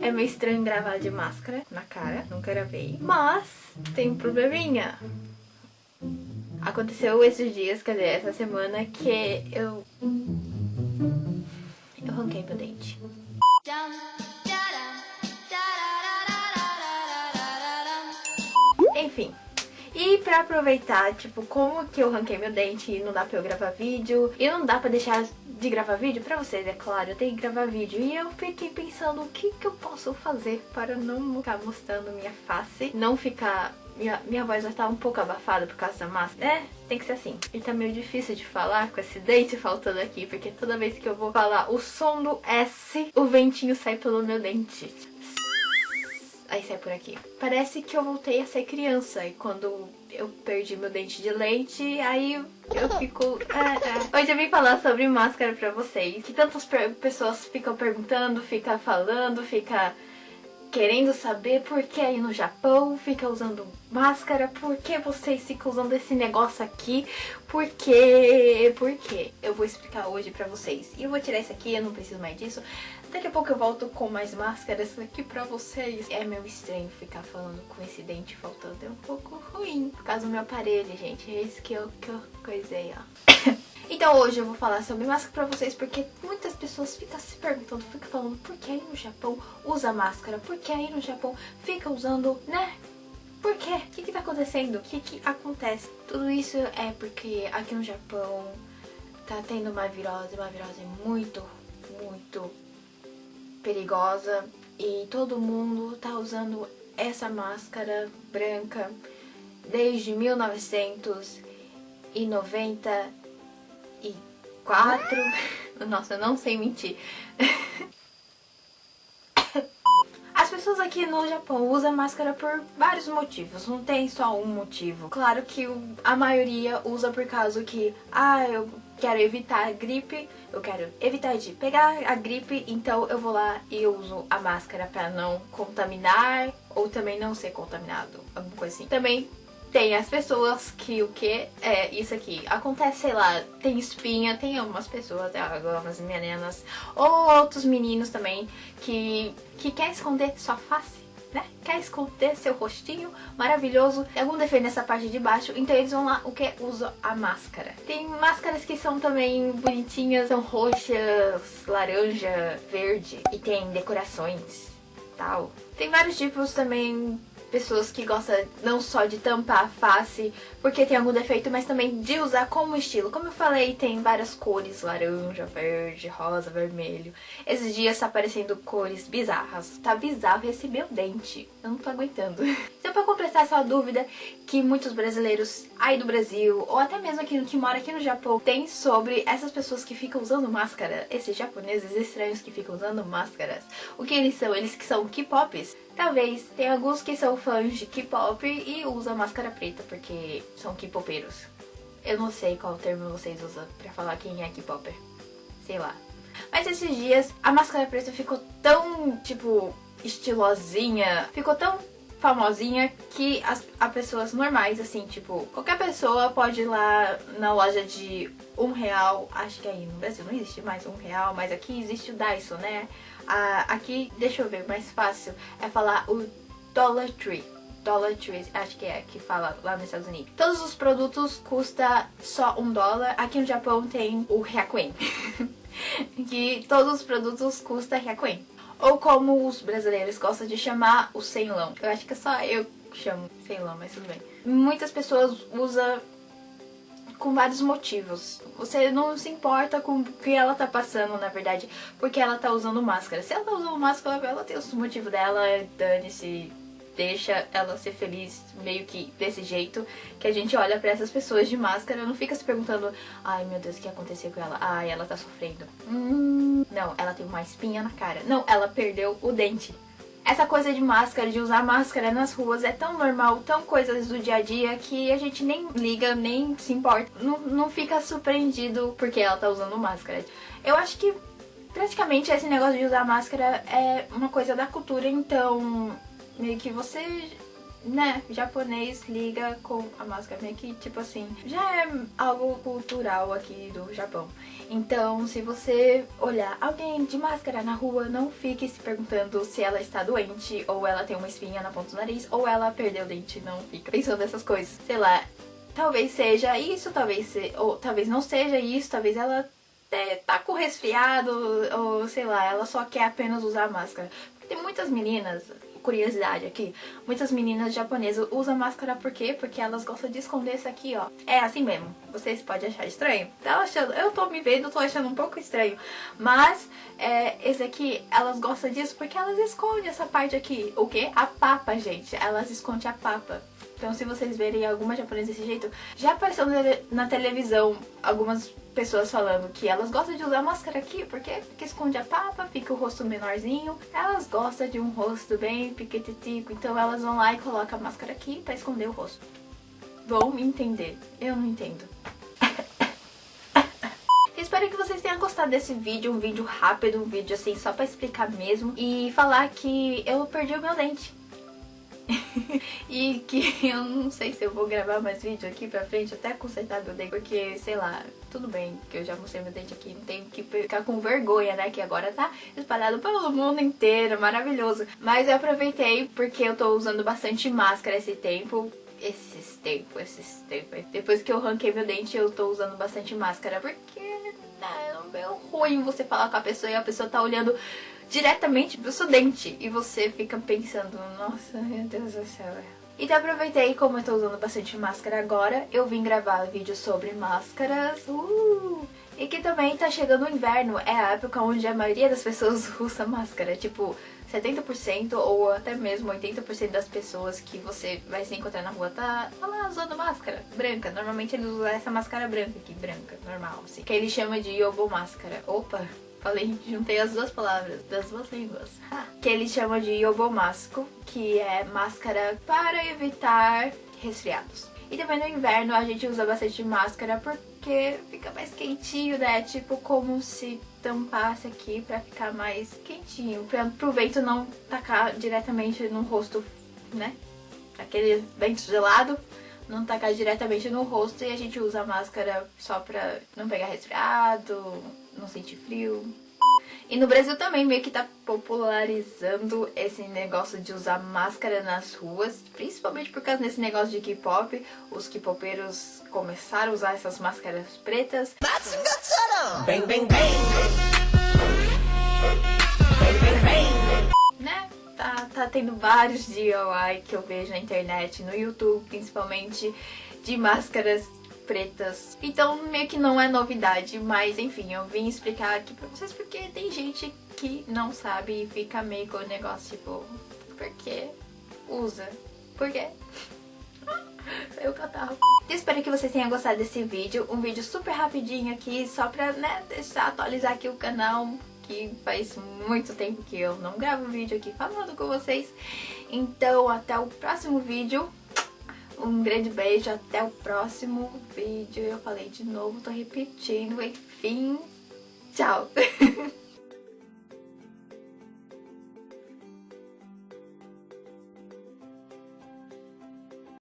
É meio estranho gravar de máscara na cara, nunca gravei. Mas tem um probleminha. Aconteceu esses dias, quer dizer, essa semana, que eu... Eu ranquei meu dente. Enfim. E pra aproveitar, tipo, como que eu ranquei meu dente e não dá pra eu gravar vídeo, e não dá pra deixar de gravar vídeo pra vocês, é claro, eu tenho que gravar vídeo. E eu fiquei pensando o que que eu posso fazer para não ficar mostrando minha face, não ficar... Minha, minha voz vai estar um pouco abafada por causa da máscara. É, tem que ser assim. E tá meio difícil de falar com esse dente faltando aqui, porque toda vez que eu vou falar o som do S, o ventinho sai pelo meu dente. Aí sai por aqui. Parece que eu voltei a ser criança e quando eu perdi meu dente de leite, aí eu fico... É, é. Hoje eu vim falar sobre máscara pra vocês, que tantas pessoas ficam perguntando, ficam falando, ficam querendo saber por que aí no Japão fica usando máscara, por que vocês ficam usando esse negócio aqui, por que, por que? Eu vou explicar hoje pra vocês. E eu vou tirar isso aqui, eu não preciso mais disso. Daqui a pouco eu volto com mais máscaras aqui pra vocês. É meio estranho ficar falando com esse dente faltando, é um pouco ruim. Por causa do meu aparelho, gente, é isso que eu, que eu coisei, ó. Então hoje eu vou falar sobre máscara pra vocês porque muitas pessoas ficam se perguntando, ficam falando por que aí no Japão usa máscara, por que aí no Japão fica usando, né? Por quê? O que que tá acontecendo? O que que acontece? Tudo isso é porque aqui no Japão tá tendo uma virose, uma virose muito, muito perigosa e todo mundo tá usando essa máscara branca desde 1990 e quatro. Nossa, eu não sei mentir. As pessoas aqui no Japão usam máscara por vários motivos, não tem só um motivo. Claro que a maioria usa por causa que, ah, eu quero evitar a gripe, eu quero evitar de pegar a gripe, então eu vou lá e uso a máscara pra não contaminar ou também não ser contaminado, alguma coisa assim. Também tem as pessoas que o que é isso aqui. Acontece, sei lá, tem espinha, tem algumas pessoas, algumas meninas ou outros meninos também que, que quer esconder sua face, né? Quer esconder seu rostinho maravilhoso, tem algum defeito nessa parte de baixo, então eles vão lá, o que? Usam a máscara. Tem máscaras que são também bonitinhas, são roxas, laranja, verde e tem decorações tal. Tem vários tipos também pessoas que gostam não só de tampar a face porque tem algum defeito, mas também de usar como estilo. Como eu falei, tem várias cores, laranja, verde, rosa, vermelho. Esses dias tá aparecendo cores bizarras. Tá bizarro esse meu dente. Eu não tô aguentando. Então pra completar essa dúvida que muitos brasileiros aí do Brasil, ou até mesmo aqui que mora aqui no Japão, tem sobre essas pessoas que ficam usando máscara, esses japoneses estranhos que ficam usando máscaras. O que eles são? Eles que são K-pops? Talvez. Tem alguns que são fãs de K-pop e usam máscara preta porque são K-popeiros. Eu não sei qual termo vocês usam pra falar quem é K-popper. Sei lá. Mas esses dias a máscara preta ficou tão, tipo, estilosinha. Ficou tão famosinha que as, as pessoas normais, assim, tipo, qualquer pessoa pode ir lá na loja de um real, acho que aí no Brasil não existe mais um real, mas aqui existe o Daiso, né? Ah, aqui, deixa eu ver, mais fácil é falar o Dollar Tree. Dollar Tree, acho que é que fala lá nos Estados Unidos. Todos os produtos custam só um dólar. Aqui no Japão tem o Hyakuen. que todos os produtos custam Hyakuen. Ou como os brasileiros gostam de chamar, o senlão. Eu acho que é só eu chamo senlão, mas tudo bem. Muitas pessoas usam com vários motivos. Você não se importa com o que ela tá passando, na verdade, porque ela tá usando máscara. Se ela tá usando máscara, ela tem os motivos dela, dane-se, deixa ela ser feliz meio que desse jeito, que a gente olha pra essas pessoas de máscara, não fica se perguntando, ai meu Deus, o que aconteceu com ela? Ai, ela tá sofrendo. Hum, não, ela tem uma espinha na cara. Não, ela perdeu o dente. Essa coisa de máscara, de usar máscara nas ruas é tão normal, tão coisas do dia a dia que a gente nem liga, nem se importa. Não, não fica surpreendido porque ela tá usando máscara. Eu acho que praticamente esse negócio de usar máscara é uma coisa da cultura, então meio que você né, japonês liga com a máscara meio que, tipo assim, já é algo cultural aqui do Japão. Então, se você olhar alguém de máscara na rua, não fique se perguntando se ela está doente, ou ela tem uma espinha na ponta do nariz, ou ela perdeu o dente. Não fica pensando nessas coisas. Sei lá, talvez seja isso, talvez se, ou talvez não seja isso, talvez ela é, tá com resfriado, ou sei lá, ela só quer apenas usar máscara. Porque tem muitas meninas, curiosidade aqui, muitas meninas japonesas usam máscara por quê? Porque elas gostam de esconder isso aqui, ó. É assim mesmo. Vocês podem achar estranho. Tá achando, eu tô me vendo, tô achando um pouco estranho. Mas, é, esse aqui, elas gostam disso porque elas escondem essa parte aqui. O quê? A papa, gente. Elas escondem a papa. Então se vocês verem alguma japonesa desse jeito, já apareceu na televisão algumas pessoas falando que elas gostam de usar máscara aqui, porque, porque esconde a papa, fica o rosto menorzinho. Elas gostam de um rosto bem piquetitico, então elas vão lá e colocam a máscara aqui pra esconder o rosto. Vão me entender, eu não entendo. Espero que vocês tenham gostado desse vídeo, um vídeo rápido, um vídeo assim só pra explicar mesmo e falar que eu perdi o meu dente. e que eu não sei se eu vou gravar mais vídeo aqui pra frente até consertar meu dente, porque, sei lá, tudo bem que eu já mostrei meu dente aqui, não tenho que ficar com vergonha, né, que agora tá espalhado pelo mundo inteiro, maravilhoso. Mas eu aproveitei porque eu tô usando bastante máscara esse tempo, esses tempos, esses tempos. Depois que eu ranquei meu dente, eu tô usando bastante máscara, porque né, é ruim você falar com a pessoa e a pessoa tá olhando diretamente pro seu dente. E você fica pensando, nossa, meu Deus do céu. Então aproveitei, como eu tô usando bastante máscara agora, eu vim gravar vídeo sobre máscaras. Uh! E que também tá chegando o inverno, é a época onde a maioria das pessoas usa máscara. Tipo, 70% ou até mesmo 80% das pessoas que você vai se encontrar na rua tá, tá lá usando máscara branca. Normalmente eles usam essa máscara branca aqui, branca, normal, assim. Que ele chama de yobo máscara. Opa, Falei, juntei as duas palavras das duas línguas. que ele chama de yobomasco, que é máscara para evitar resfriados. E também no inverno a gente usa bastante máscara porque fica mais quentinho, né? Tipo como se tampasse aqui pra ficar mais quentinho. Pra, pro vento não tacar diretamente no rosto, né? Aquele vento gelado não tacar diretamente no rosto e a gente usa máscara só pra não pegar resfriado, não sentir frio. E no Brasil também meio que tá popularizando esse negócio de usar máscara nas ruas, principalmente por causa desse negócio de K-pop. Os K-popeiros começaram a usar essas máscaras pretas. Bang, bang, bang. Bang, bang, bang. Né? Tá, tá tendo vários DIY que eu vejo na internet, no YouTube principalmente, de máscaras pretas. Então meio que não é novidade, mas enfim, eu vim explicar aqui pra vocês porque tem gente que não sabe e fica meio com o negócio tipo, por que usa? Por quê? Saiu o catarro. Espero que vocês tenham gostado desse vídeo, um vídeo super rapidinho aqui, só pra, né, deixar atualizar aqui o canal, que faz muito tempo que eu não gravo vídeo aqui falando com vocês. Então, até o próximo vídeo. Um grande beijo, até o próximo vídeo. Eu falei de novo, tô repetindo, enfim. Tchau!